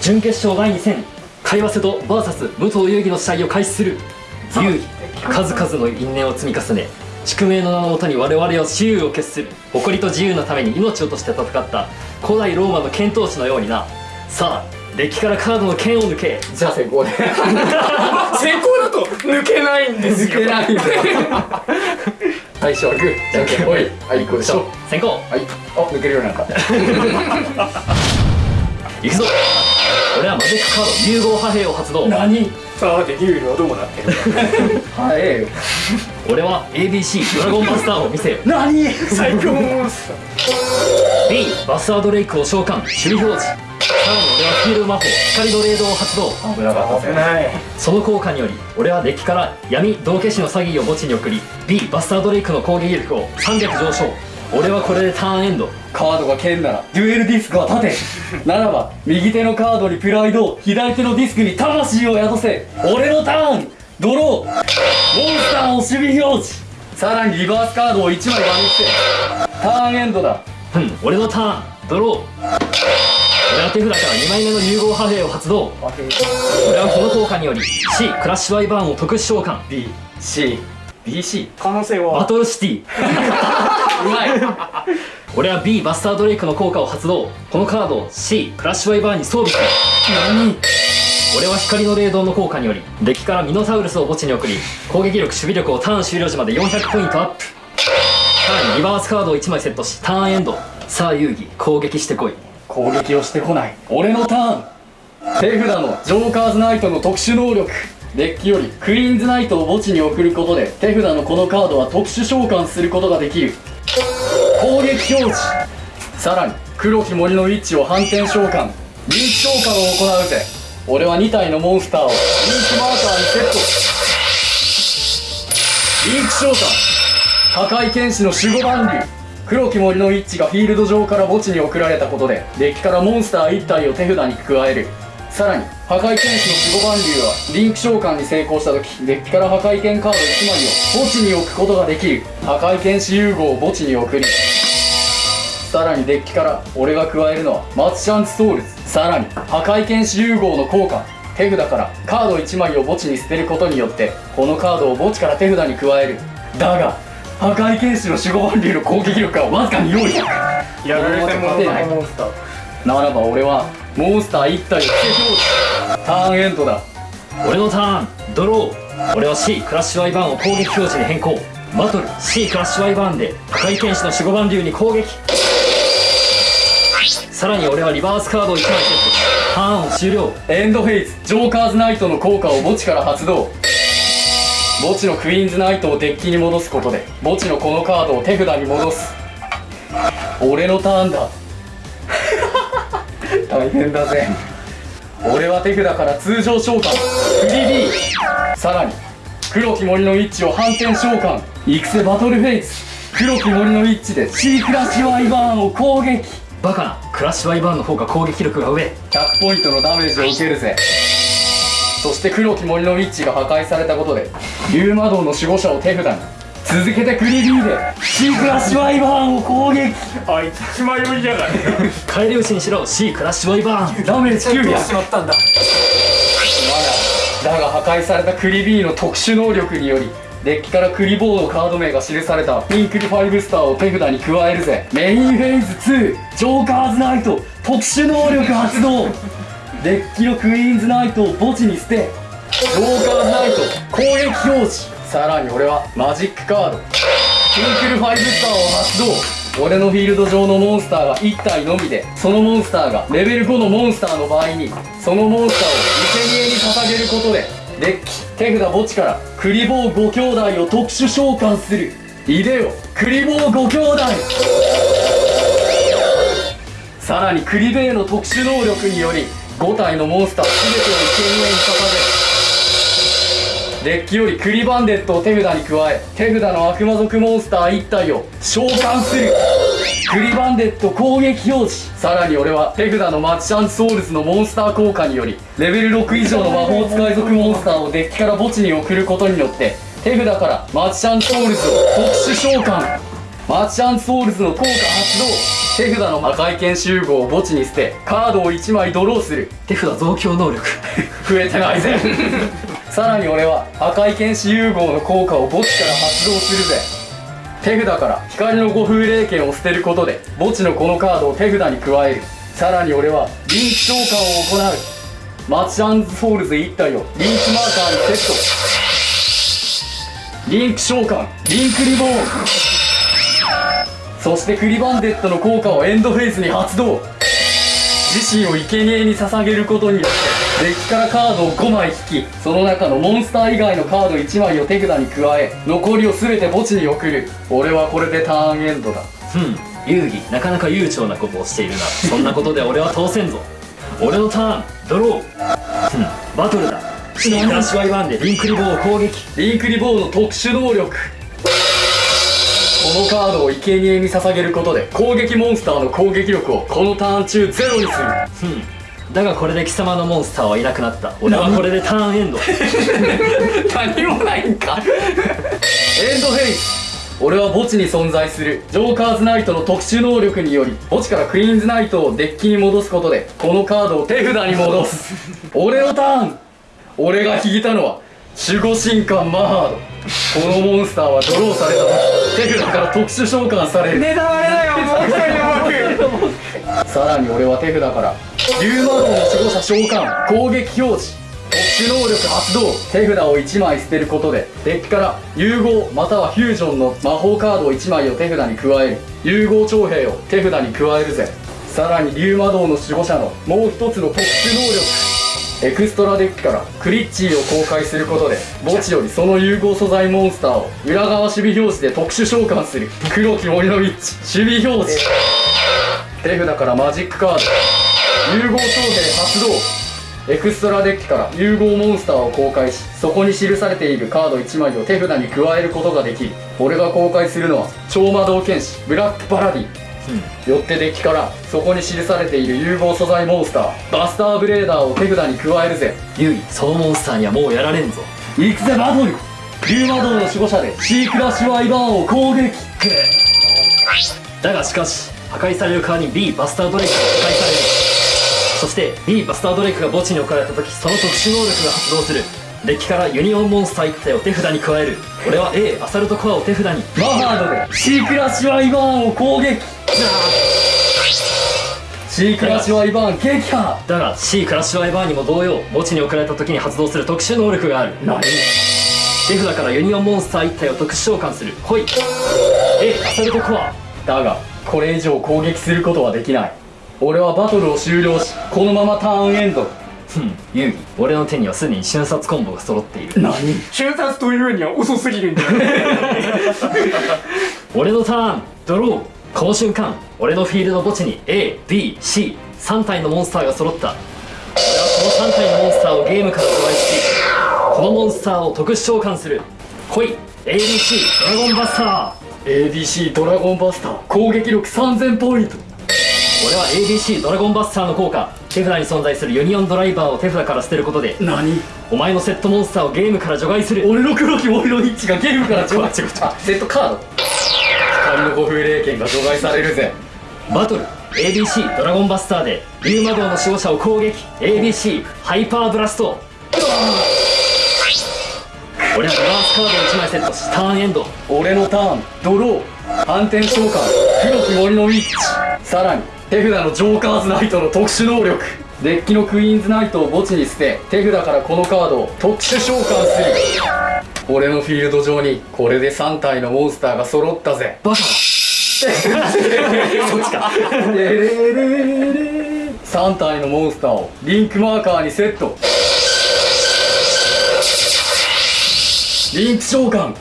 準決勝第2戦海和瀬戸 VS 武藤遊戯の試合を開始する。遊戯。数々の因縁を積み重ね宿命の名のもとに我々は雌雄を決する。誇りと自由のために命をとして戦った。古代ローマの剣闘士のようにな。さあデッキからカードの剣を抜け。じゃあ先行で先行だと抜けないんですよ。抜けないん最初はグーじゃんけんほい。はい行こう。でしょ先行はい。あ抜けるようになった。行くぞ俺はマジックカード融合破兵を発動。何？さあでリュウルはどうなってるはい。俺は ABC ドラゴンマスターを見せよ。何？最強モンスター。B バスタードレイクを召喚。守備表示。さらに俺はフィール魔法光のレードを発動。危なかったない。その効果により俺はデッキから闇道化師の詐欺を墓地に送り B バスタードレイクの攻撃力を300上昇俺はこれでターンエンド。カードが剣ならデュエルディスクは盾。ならば右手のカードにプライド左手のディスクに魂を宿せ。俺のターン。ドロー。モンスターを守備表示。さらにリバースカードを1枚場にして。ターンエンドだ。うん俺のターン。ドロー。俺は手札から2枚目の融合破兵を発動。俺はこの効果により C クラッシュワイバーンを特殊召喚 BCBC 可能性バはトルシティ。うまい。俺は B バスタードレイクの効果を発動。このカードを C クラッシュワイバーンに装備する。何？俺は光の霊道の効果によりデッキからミノサウルスを墓地に送り攻撃力守備力をターン終了時まで400ポイントアップ。さらにリバースカードを1枚セットしターンエンド。さあ遊戯攻撃してこい。攻撃をしてこない。俺のターン。手札のジョーカーズナイトの特殊能力デッキよりクイーンズナイトを墓地に送ることで手札のこのカードは特殊召喚することができる。攻撃表示。さらに黒き森のウィッチを反転召喚。リンク召喚を行うぜ。俺は2体のモンスターをリンクマーカーにセット。リンク召喚。破壊剣士の守護番竜。黒き森のウィッチがフィールド上から墓地に送られたことでデッキからモンスター1体を手札に加える。さらに破壊剣士の守護番竜はリンク召喚に成功した時デッキから破壊剣カード1枚を墓地に置くことができる破壊剣士融合を墓地に送りさらにデッキから俺が加えるのはマツシャンツソウルズ。さらに破壊剣士融合の効果手札からカード1枚を墓地に捨てることによってこのカードを墓地から手札に加える。だが破壊剣士の守護番竜の攻撃力はわずかに400やられてもらったモンスター。ならば俺はモンスター1体を付け表示ターンエンドだ。俺のターンドロー。俺は C クラッシュワイバーンを攻撃表示に変更。バトル C クラッシュワイバーンで破壊剣士の守護番竜に攻撃。さらに俺はリバースカードを1枚セット。ターンを終了。エンドフェイズジョーカーズナイトの効果を墓地から発動。墓地のクイーンズナイトをデッキに戻すことで墓地のこのカードを手札に戻す。俺のターンだ。大変だぜ。俺は手札から通常召喚。フリビー。さらに黒き森のウィッチを反転召喚。育成バトルフェイズ黒き森のウィッチで C クラッシュワイバーンを攻撃。バカな。クラッシュワイバーンの方が攻撃力が上。100ポイントのダメージを受けるぜ。そして黒き森のウィッチが破壊されたことで竜魔道の守護者を手札に続けてクリビーで C クラッシュワイバーンを攻撃。あいつ血迷いやがる返り討ちにしろ C クラッシュワイバーン。ダメージ900しまったん。だだが破壊されたクリビーの特殊能力によりデッキからクリボードカード名が記されたピンクリ5スターを手札に加えるぜ。メインフェーズ2ジョーカーズナイト特殊能力発動。デッキのクイーンズナイトを墓地に捨てジョーカーズナイト攻撃表示さらに俺はマジックカード。ピンクル5スターを発動。俺のフィールド上のモンスターが1体のみでそのモンスターがレベル5のモンスターの場合にそのモンスターを生贄に捧げることでデッキ手札墓地からクリボー5兄弟を特殊召喚する。いでよクリボー5兄弟。さらにクリベイの特殊能力により5体のモンスター全てを生贄に捧げデッキよりクリバンデットを手札に加え手札の悪魔族モンスター1体を召喚する。クリバンデット攻撃表示さらに俺は手札のマジシャンズソウルズのモンスター効果によりレベル6以上の魔法使い族モンスターをデッキから墓地に送ることによって手札からマジシャンズソウルズを特殊召喚。マジシャンズソウルズの効果発動。手札の赤い剣集合を墓地に捨てカードを1枚ドローする。手札増強能力。増えてないぜ。さらに俺は赤い剣士融合の効果を墓地から発動するぜ。手札から光の五風霊剣を捨てることで墓地のこのカードを手札に加える。さらに俺はリンク召喚を行う。マッチアンズソウルズ1体をリンクマーカーにセット。リンク召喚リンクリボーン。そしてクリバンデットの効果をエンドフェイスに発動。自身を生贄に捧げることによってデッキからカードを5枚引きその中のモンスター以外のカード1枚を手札に加え残りを全て墓地に送る。俺はこれでターンエンドだ。うん。遊戯なかなか悠長なことをしているな。そんなことで俺は通せんぞ。俺のターンドロー。うん。バトルだ。シークラッシュワイワンでリンクリボーを攻撃。リンクリボーの特殊能力。このカードを生贄に捧げることで攻撃モンスターの攻撃力をこのターン中ゼロにする。うんだがこれで貴様のモンスターはいなくなった。俺はこれでターンエンド。何もないんか。エンドフェイス。俺は墓地に存在する。ジョーカーズナイトの特殊能力により墓地からクイーンズナイトをデッキに戻すことでこのカードを手札に戻す。俺のターン。俺が引いたのは守護神官マハード。このモンスターはドローされた。時手札から特殊召喚される。ネタバレだよもう一人さらに俺は手札から竜魔道の守護者召喚。攻撃表示。特殊能力発動。手札を1枚捨てることでデッキから融合またはフュージョンの魔法カードを1枚を手札に加える。融合徴兵を手札に加える。ぜさらに竜魔道の守護者のもう一つの特殊能力。エクストラデッキからクリッチーを公開することで墓地よりその融合素材モンスターを裏側守備表示で特殊召喚する。黒き森のウィッチ守備表示。手札からマジックカード。融合徴兵発動。エクストラデッキから融合モンスターを公開しそこに記されているカード1枚を手札に加えることができる俺が公開するのは超魔導剣士ブラックパラディ。よってデッキからそこに記されている融合素材モンスターバスターブレーダーを手札に加えるぜ。遊戯そのモンスターにはもうやられんぞ。行くぜバトル。竜魔道の守護者でシークラッシュワイバーンを攻撃だがしかし破壊される側に B バスタードレイクが破壊されるそして B バスタードレイクが墓地に置かれた時その特殊能力が発動する。デッキからユニオンモンスター1体を手札に加える。俺は A アサルトコアを手札に。マハードでシークラッシュワイバーンを攻撃。シークラッシュワイバーン撃破。だが C クラッシュワイバーンにも同様墓地に置かれた時に発動する特殊能力がある。何？手札からユニオンモンスター1体を特殊召喚する。ほい。A アサルトコア。だがこれ以上攻撃することはできない。俺はバトルを終了しこのままターンエンド。遊戯俺の手にはすでに瞬殺コンボが揃っている。何？瞬殺というには遅すぎるんだよ。俺のターンドロー。この瞬間俺のフィールド墓地に ABC3 体のモンスターが揃った。俺はこの3体のモンスターをゲームから除外しこのモンスターを特殊召喚する。ほい ABC ドラゴンバスター。ABC ドラゴンバスター。攻撃力3000ポイント俺は ABC ドラゴンバスターの効果。手札に存在するユニオンドライバーを手札から捨てることで何？お前のセットモンスターをゲームから除外する。俺の黒き森のイッチがゲームから除外。違う違う違うあセットカード。光の五風霊剣が除外されるぜ。バトル。ABC ドラゴンバスターで竜魔道の守護者を攻撃。ABC ハイパーブラスト。俺はリバースカードを1枚セット。しターンエンド。俺のターン。ドロー。反転召喚黒き森のウィッチ。さらに手札のジョーカーズナイトの特殊能力。デッキのクイーンズナイトを墓地に捨て手札からこのカードを特殊召喚する。俺のフィールド上にこれで3体のモンスターが揃ったぜ。バカ。そっちか3体のモンスターをリンクマーカーにセットリンク召喚混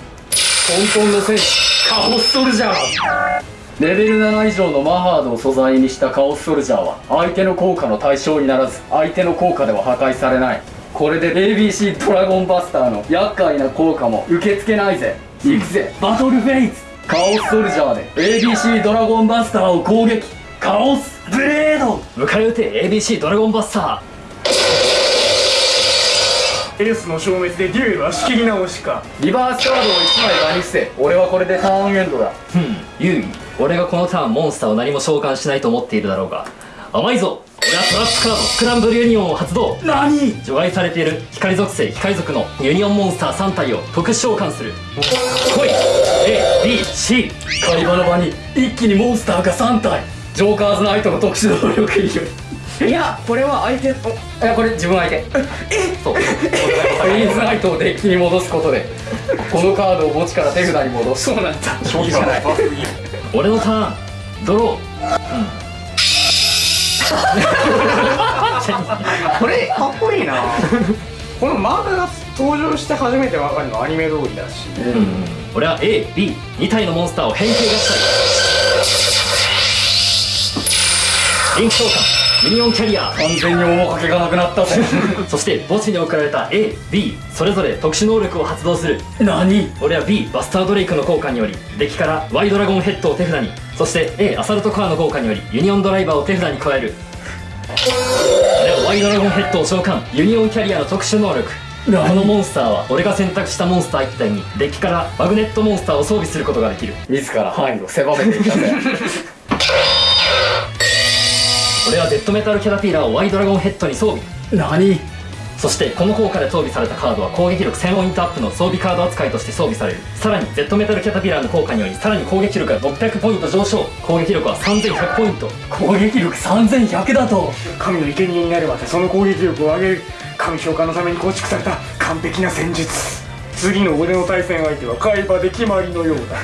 沌の戦士カオスソルジャーレベル7以上のマハードを素材にしたカオスソルジャーは相手の効果の対象にならず相手の効果では破壊されない。これで ABC ドラゴンバスターの厄介な効果も受け付けないぜ。行くぜバトルフェイズカオスソルジャーで ABC ドラゴンバスターを攻撃。カオスブレード。迎え撃て ABC ドラゴンバスター。エースの消滅でデュエルは仕切り直しか。リバースカードを1枚場に伏せ。俺はこれでターンエンドだ。ふん。遊戯俺がこのターンモンスターを何も召喚しないと思っているだろうが甘いぞ。俺はトラップカードスクランブルユニオンを発動。何？除外されている。光属性光属のユニオンモンスター3体を特殊召喚する。来い。ABC 会話の場に一気にモンスターが3体。ジョーカーズナイトの特殊能力によりいやこれは相手。いやこれ自分相手。そう。クイーンズナイトをデッキに戻すことでこのカードを墓地から手札に戻す。そうなんだ。いいじゃない俺のターンドロー。これ かっこいいな。この漫画が登場して初めて分かるのはアニメ通りだし。うん。俺は AB2 体のモンスターを変形合体リンク召喚ユニオンキャリア。完全に面影がなくなったぜ。そして墓地に送られた AB それぞれ特殊能力を発動する。何？俺は B バスタードレイクの効果によりデッキから Y ドラゴンヘッドを手札に。そして A アサルトカーの効果によりユニオンドライバーを手札に加える。俺は Y ドラゴンヘッドを召喚。ユニオンキャリアの特殊能力。このモンスターは俺が選択したモンスター1体にデッキからマグネットモンスターを装備することができる。自ら範囲を狭めていったぜ 俺はデッドメタルキャタピラーをワイドラゴンヘッドに装備。何？そしてこの効果で装備されたカードは攻撃力1000ポイントアップの装備カード扱いとして装備される。さらに Z メタルキャタピラーの効果によりさらに攻撃力が600ポイント上昇。攻撃力は3100ポイント。攻撃力3100だと。神の生贄になればその攻撃力を上げる。神召喚のために構築された完璧な戦術次の俺の対戦相手は海馬で決まりのようだ。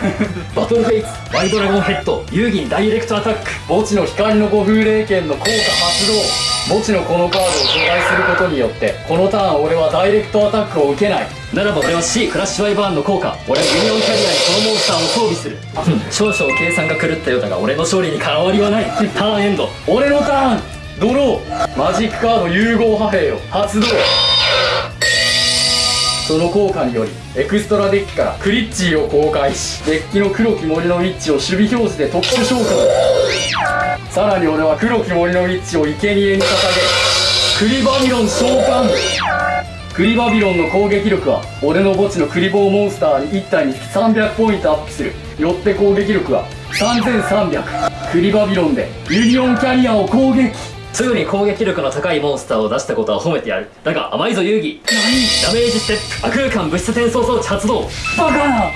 バトルフェイツワイドラゴンヘッド遊戯ダイレクトアタック。墓地の光の五風霊剣の効果発動。墓地のこのカードを除外することによってこのターン俺はダイレクトアタックを受けない。ならば俺は C クラッシュワイバーンの効果。俺はユニオンキャリアにこのモンスターを装備する。少々計算が狂ったようだが俺の勝利に変わりはない。ターンエンド。俺のターン。ドロー。マジックカード融合派兵を発動。その効果によりエクストラデッキからクリッチーを公開しデッキの黒き森のウィッチを守備表示で特殊召喚。さらに俺は黒き森のウィッチを生贄に捧げクリバビロン召喚。クリバビロンの攻撃力は俺の墓地のクリボーモンスターに1体に300ポイントアップする。よって攻撃力は3300クリバビロンでユニオンキャリアを攻撃。すぐに攻撃力の高いモンスターを出したことは褒めてやる。だが甘いぞ遊戯。ダメージステップ悪空間物質転送装置発動。バカな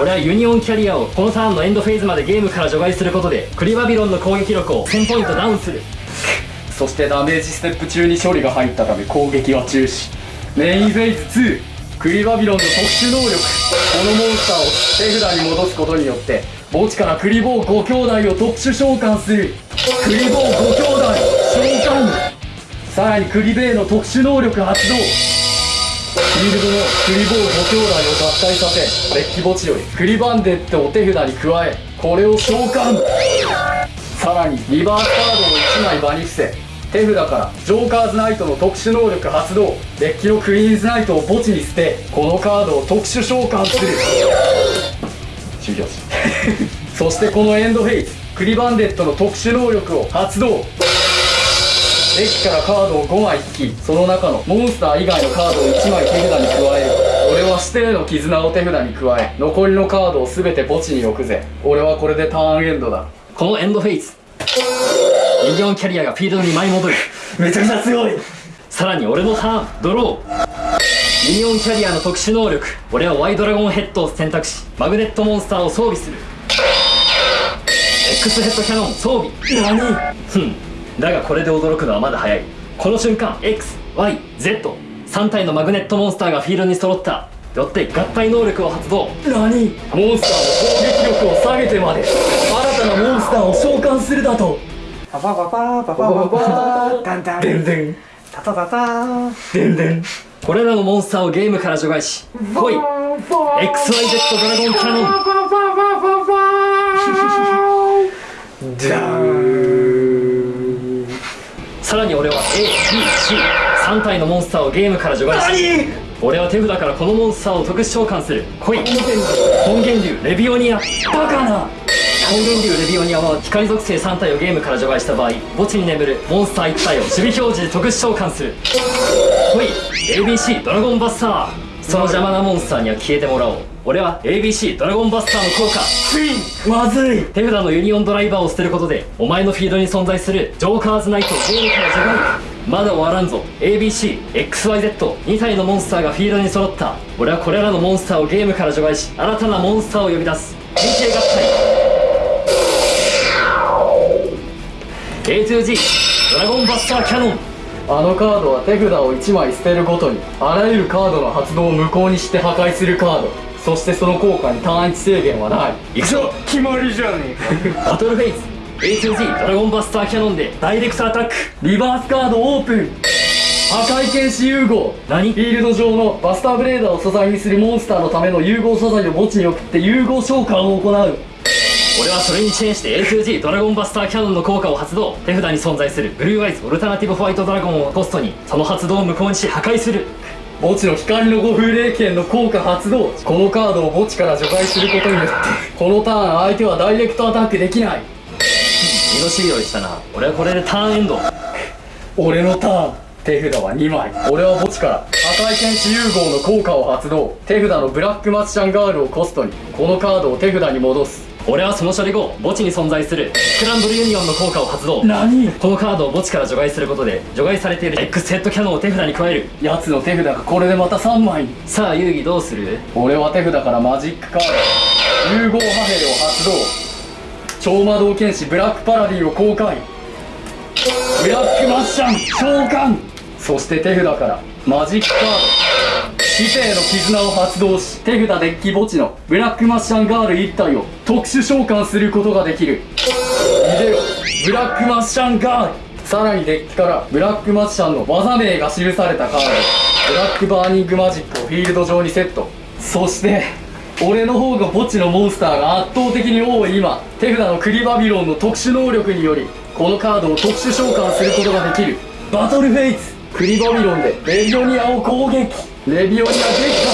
俺はユニオンキャリアをこのターンのエンドフェーズまでゲームから除外することでクリバビロンの攻撃力を1000ポイントダウンする。そしてダメージステップ中に処理が入ったため攻撃は中止。メインフェーズ2クリバビロンの特殊能力。このモンスターを手札に戻すことによって墓地からクリボー5兄弟を特殊召喚する。クリボー5兄弟召喚さらにクリベーの特殊能力発動。フィールドのクリボー5兄弟を合体させデッキ墓地よりクリバンデットを手札に加えこれを召喚。さらにリバースカードを1枚場に伏せ手札からジョーカーズナイトの特殊能力発動。デッキのクイーンズナイトを墓地に捨てこのカードを特殊召喚する。終了 そしてこのエンドフェイズクリバンデットの特殊能力を発動。デッキからカードを5枚引き。その中のモンスター以外のカードを1枚手札に加える俺は指定の絆を手札に加え残りのカードを全て墓地に置くぜ。俺はこれでターンエンドだ。このエンドフェイズユニオンキャリアがフィールドに舞い戻る。めちゃくちゃ強い。さらに俺のターンドロー。ユニオンキャリアの特殊能力。俺はワイドラゴンヘッドを選択しマグネットモンスターを装備する。X ヘッドキャノン装備。何？ふん。だがこれで驚くのはまだ早い。この瞬間 XYZ3 体のマグネットモンスターがフィールドに揃った。よって合体能力を発動。何？モンスターの攻撃力を下げてまで。新たなモンスターを召喚するだと。パパパパパパパパタンタン。でんでんタタタこれらのモンスターをゲームから除外し来い。XYZ ドラゴンキャノンさらに俺は ABC3 体のモンスターをゲームから除外し俺は手札からこのモンスターを特殊召喚する。来い。本源流。レビオニア。バカな。光源流レビオニアは光属性3体をゲームから除外した場合墓地に眠るモンスター1体を守備表示で特殊召喚する。ほい。ABC ドラゴンバスター。その邪魔なモンスターには消えてもらおう俺は ABC ドラゴンバスターの効果。ついにまずい。手札のユニオンドライバーを捨てることでお前のフィールドに存在するジョーカーズナイトをゲームから除外まだ終わらんぞ。ABCXYZ2 体のモンスターがフィールドに揃った。俺はこれらのモンスターをゲームから除外し新たなモンスターを呼び出す。変形合体。A2G ドラゴンバスターキャノン。あのカードは手札を1枚捨てるごとにあらゆるカードの発動を無効にして破壊するカードそしてその効果にターン1制限はない。いくぞ。決まりじゃねえか。バトルフェイズ A2G ドラゴンバスターキャノンでダイレクトアタック。リバースカードオープン。破壊剣士融合何フィールド上のバスターブレーダーを素材にするモンスターのための融合素材を墓地に送って融合召喚を行う。俺はそれにチェーンして A2G ドラゴンバスターキャノンの効果を発動。手札に存在するブルーアイズオルタナティブホワイトドラゴンをコストに。その発動を無効にし破壊する墓地の光の五風霊剣の効果発動このカードを墓地から除外することによってこのターン相手はダイレクトアタックできない。身の用意したな。俺はこれでターンエンド。俺のターン。手札は2枚。俺は墓地から破壊剣士融合の効果を発動。手札のブラックマジシャンガールをコストに。このカードを手札に戻す俺はその処理後墓地に存在するスクランブルユニオンの効果を発動。何？このカードを墓地から除外することで除外されている X ヘッドキャノンを手札に加える。奴の手札がこれでまた3枚。にさあ遊戯どうする？俺は手札からマジックカード。融合破片を発動。超魔導剣士ブラックパラディを公開。ブラックマッシャン召喚。そして手札からマジックカード死生の絆を発動し手札デッキ墓地のブラックマッシャンガール1体を特殊召喚することができる。ビデオブラックマッシャンガール。さらにデッキからブラックマッシャンの技名が記されたカード。ブラックバーニングマジックをフィールド上にセット。そして俺の方が墓地のモンスターが圧倒的に多い今手札のクリバビロンの特殊能力によりこのカードを特殊召喚することができる。バトルフェイズクリバビロンでレビオニアを攻撃。レビオニア撃破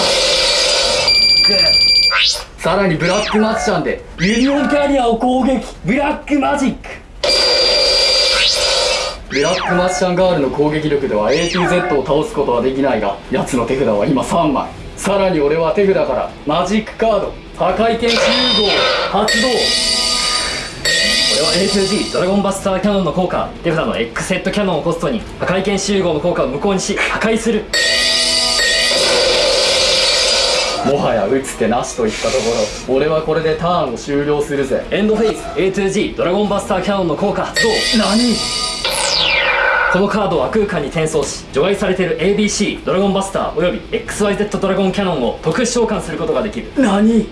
さらにブラックマジシャンでユニオンキャリアを攻撃。ブラックマジック。ブラックマッシャンガールの攻撃力では ATZ を倒すことはできないが奴の手札は今3枚。さらに俺は手札からマジックカード。破壊剣士融合発動俺は A2G ドラゴンバスターキャノンの効果。手札の X ヘッドキャノンをコストに破壊剣集合の効果を無効にし破壊する。もはや打つ手なしといったところ。俺はこれでターンを終了するぜ。エンドフェイズ A2G ドラゴンバスターキャノンの効果発動何？このカードを悪空間に転送し除外されている ABC ドラゴンバスターおよび XYZ ドラゴンキャノンを特殊召喚することができる。何？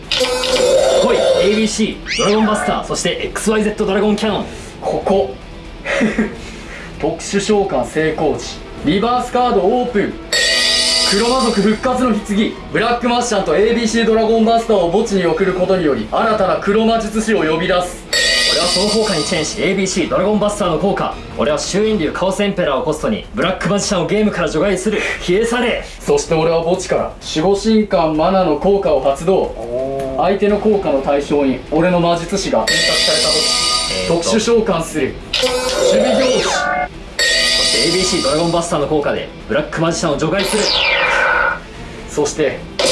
ほい ABC ドラゴンバスターそして XYZ ドラゴンキャノン。ここ。特殊召喚成功時。リバースカードオープン黒魔族復活の棺ブラックマッシャンと ABC ドラゴンバスターを墓地に送ることにより新たな黒魔術師を呼び出す。俺はその効果にチェーンし ABC ドラゴンバスターの効果。俺は終焉流カオスエンペラーをコストにブラックマジシャンをゲームから除外する。消え去れ。そして俺は墓地から守護神官マナの効果を発動。相手の効果の対象に俺の魔術師が選択された時、えーと特殊召喚する。守備行使そして ABC ドラゴンバスターの効果でブラックマジシャンを除外するそしてこの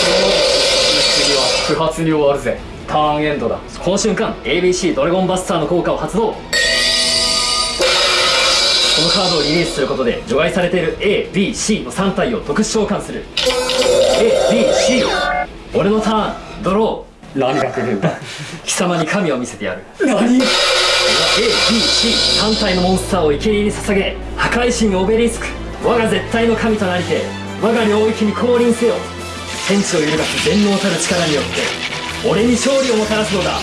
次は不発に終わるぜ。ターンエンドだ。この瞬間 ABC ドラゴンバスターの効果を発動。このカードをリリースすることで除外されている ABC の3体を特殊召喚する。ABC 俺のターンドロ何が来るんだー貴様に神を見せてやる。何？ABC3 体のモンスターを生贄に捧げ破壊神オベリスク我が絶対の神となりて我が領域に降臨せよ天地を揺るがす全能たる力によって俺に勝利をもたらすのだ。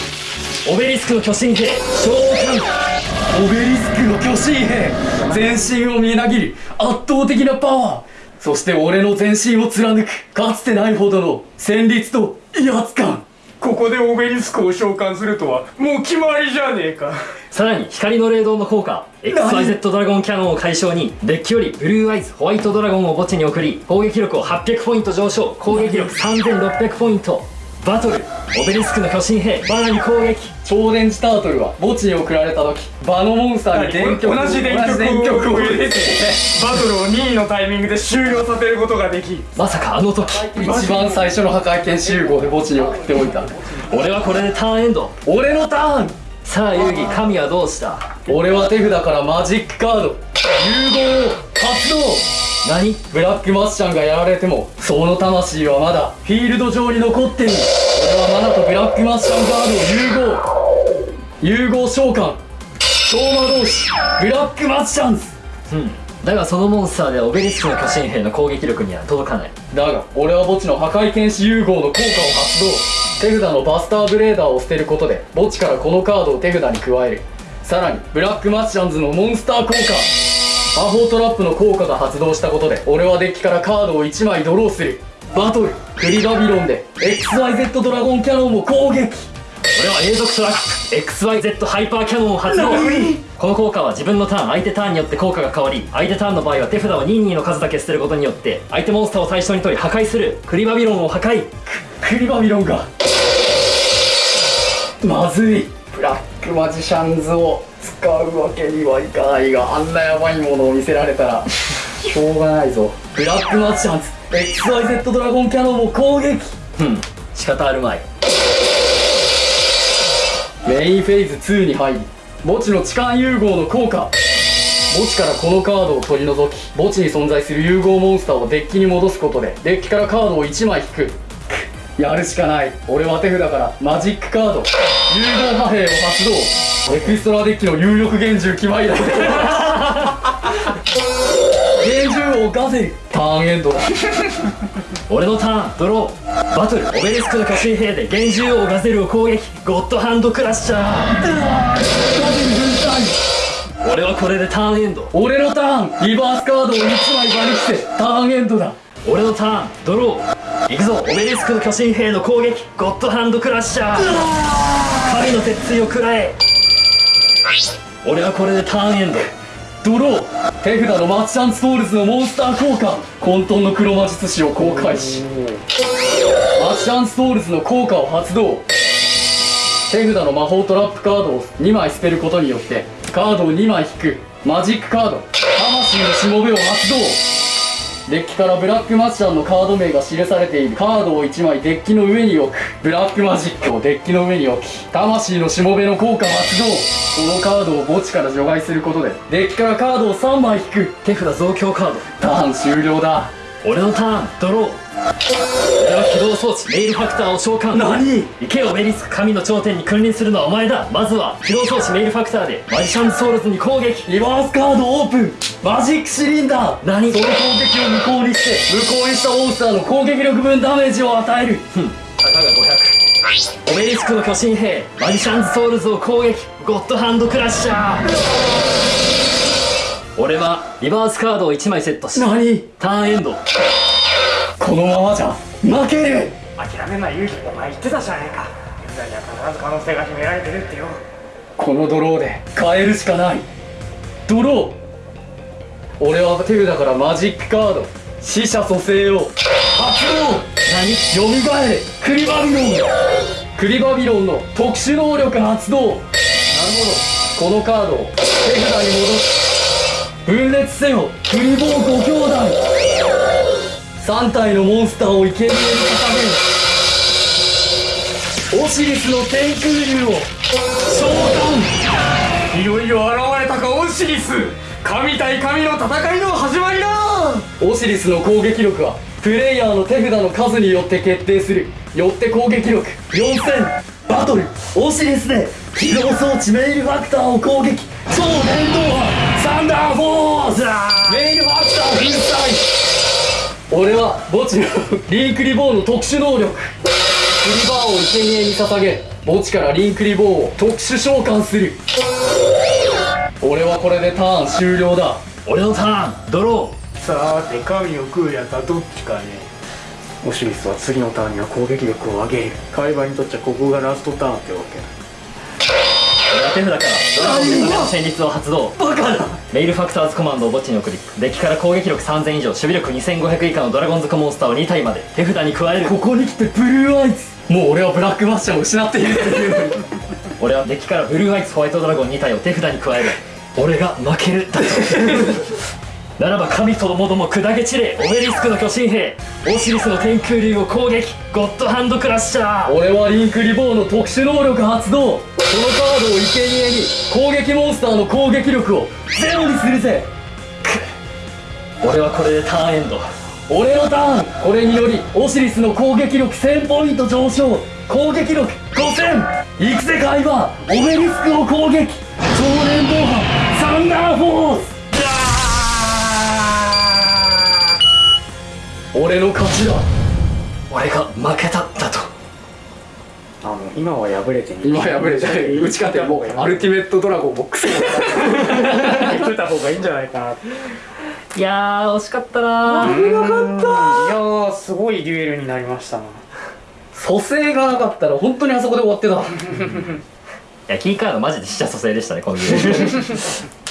オベリスクの巨神兵召喚オベリスクの巨神兵全身をみなぎる圧倒的なパワー。そして俺の全身を貫くかつてないほどの戦慄と威圧感。ここでオベリスクを召喚するとはもう決まりじゃねえか。さらに光の霊道の効果 XYZ ドラゴンキャノンを解消にデッキよりブルーアイズホワイトドラゴンを墓地に送り攻撃力を800ポイント上昇攻撃力3600ポイントバトル。オベリスクの巨神兵。バナに攻撃。超電磁タートルは墓地に送られた時。場のモンスターに電極同じ電極を入れてバトルを任意のタイミングで終了させることができ。まさかあの時。一番最初の破壊剣集合で墓地に送っておいた。俺はこれでターンエンド。俺のターンさあ遊戯神はどうした？俺は手札からマジックカード融合を発動。何？ブラックマッシャンがやられてもその魂はまだフィールド上に残ってる。俺はマナとブラックマジシャンガールを融合。融合召喚。超魔導師。ブラックマジシャンズ。うん。だがそのモンスターではオベリスクの巨神兵の攻撃力には届かない。だが俺は墓地の破壊剣士融合の効果を発動手札のバスターブレーダーを捨てることで墓地からこのカードを手札に加える。さらにブラックマジシャンズのモンスター効果。魔法トラップの効果が発動したことで俺はデッキからカードを1枚ドローする。バトルクリバビロンで XYZ ドラゴンキャノンを攻撃。俺は永続トラップ XYZ ハイパーキャノンを発動。この効果は自分のターン相手ターンによって効果が変わり相手ターンの場合は手札を任意の数だけ捨てることによって相手モンスターを対象に取り破壊するクリバビロンを破壊。クリバビロンが。まずい。ブラックマジシャンズを使うわけにはいかないがあんなやばいものを見せられたらしょうがないぞ。ブラックマジシャンズ XYZ ドラゴンキャノンを攻撃。うん。仕方あるまいメインフェーズ2に入り墓地の痴漢融合の効果。墓地からこのカードを取り除き墓地に存在する融合モンスターをデッキに戻すことでデッキからカードを1枚引く。やるしかない。俺は手札からマジックカード。融合破兵を発動。エクストラデッキの有力幻獣決まりだ。ガゼルターンエンドだ。俺のターンドロー。バトル。オベリスクの巨神兵で幻獣王ガゼルを攻撃。ゴッドハンドクラッシャー。俺はこれでターンエンド俺のターン。リバースカードを1枚場にして。ターンエンドだ。俺のターンドロー。行くぞ。オベリスクの巨神兵の攻撃。ゴッドハンドクラッシャー。神の鉄槌を食らえ。俺はこれでターンエンドドロー。手札のマジシャンズソウルズのモンスター効果。混沌の黒魔術師を公開し。マジシャンズソウルズの効果を発動。手札の魔法トラップカードを2枚捨てることによってカードを2枚引くマジックカード。魂のしもべを発動。デッキからブラックマジシャンのカード名が記されているカードを1枚デッキの上に置く。ブラックマジックをデッキの上に置き魂のしもべの効果発動このカードを墓地から除外することでデッキからカードを3枚引く手札増強カード。ターン終了だ。俺のターンドロー。俺は起動装置メイルファクターを召喚。何？行けよベリスク神の頂点に君臨するのはお前だ。まずは起動装置メイルファクターでマジシャンズソウルズに攻撃。リバースカードオープン。マジックシリンダー。何？その攻撃を無効にして無効にしたモンスターの攻撃力分ダメージを与える。ふん。たかが500オベリスクの巨神兵マジシャンズソウルズを攻撃。ゴッドハンドクラッシャー俺はリバースカードを1枚セットし何？ターンエンド。このままじゃ負ける。諦めない勇気お前言ってたじゃねえか。現在には必ず可能性が秘められてるってよ。このドローで変えるしかない。ドロー。俺は手札からマジックカード。死者蘇生を。発動。何？よみがえれ。クリバビロン。クリバビロンの特殊能力発動。なるほど。このカードを手札に戻す分裂せよクリボー5兄弟。3体のモンスターを生贄に捧げる。オシリスの天空竜を召喚いよいよ現れたかオシリス。神対神の戦いの始まりだ。オシリスの攻撃力はプレイヤーの手札の数によって決定する。よって攻撃力4000バトル。オシリスで起動装置メイルファクターを攻撃。超電動波サンダーフォース。メイルファクター粉砕俺は墓地のリンクリボーの特殊能力。クリバーを生贄に捧げ。墓地からリンクリボーを特殊召喚する。俺はこれでターン終了だ。俺のターンドロー。さて神を食うやつはどっちかね。オシリスは次のターンには攻撃力を上げる。海馬にとっちゃここがラストターンってわけ。ー俺はは手札からドラゴンの戦術を発動バカだメイルファクターズコマンドを墓地に送りデッキから攻撃力3000以上守備力2500以下のドラゴンズコモンスターを2体まで手札に加える。ここに来てブルーアイズ。もう俺はブラックバッシャーを失っている。っていう俺はデッキからブルーアイツホワイトドラゴン2体を手札に加える。俺が負ける。だ とならば神ともども砕け散れオベリスクの巨神兵オシリスの天空竜を攻撃ゴッドハンドクラッシャー。俺はリンクリボーの特殊能力発動。このカードを生贄に攻撃モンスターの攻撃力をゼロにするぜ。俺はこれでターンエンド。俺のターン。これによりオシリスの攻撃力1000ポイント上昇。攻撃力5000行くぜ海馬オベリスクを攻撃。超連暴波サンダーフォース。俺の勝ちだ。俺が負けただと。あの今は敗れて今破れて打ち勝てもうアルティメットドラゴンボックス言ってた方がいいんじゃないかな。いやー惜しかったな。ー危なかった。いやーすごいデュエルになりましたな。蘇生がなかったら本当にあそこで終わってた。いやキーカードマジで死者蘇生でしたねこのゲーム